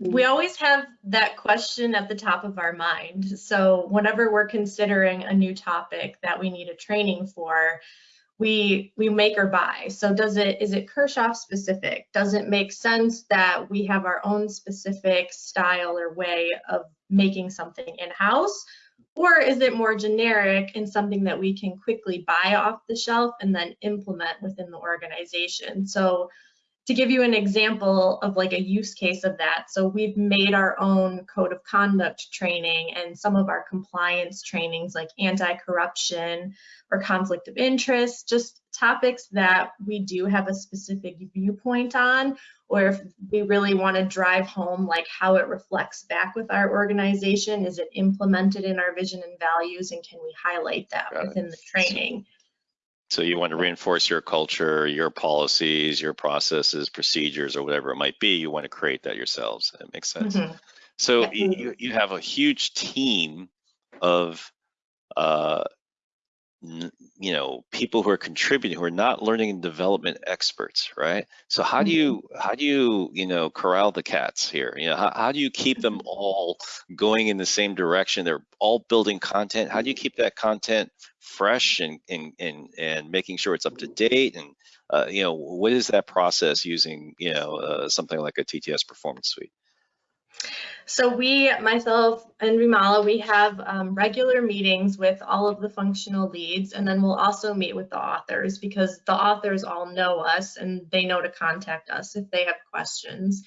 Mm-hmm. we always have that question at the top of our mind. So whenever we're considering a new topic that we need a training for, we we make or buy. So does it is it Kirchhoff specific? Does it make sense that we have our own specific style or way of making something in-house? Or is it more generic and something that we can quickly buy off the shelf and then implement within the organization? So to give you an example of like a use case of that, so we've made our own code of conduct training and some of our compliance trainings like anti-corruption or conflict of interest, just topics that we do have a specific viewpoint on, or if we really want to drive home like how it reflects back with our organization, is it implemented in our vision and values, and can we highlight that Got it. within the training? So you want to reinforce your culture, your policies, your processes, procedures, or whatever it might be. You want to create that yourselves. That makes sense. Mhm. So you, you- have a huge team of, uh, you know, people who are contributing, who are not learning and development experts, right? So how do you, how do you, you know, corral the cats here? You know, how, how do you keep them all going in the same direction? They're all building content. How do you keep that content fresh and, and, and, and making sure it's up to date? And, uh, you know, what is that process using, you know, uh, something like a TTS performance suite? So we, myself and Rimala, we have um, regular meetings with all of the functional leads, and then we'll also meet with the authors because the authors all know us and they know to contact us if they have questions.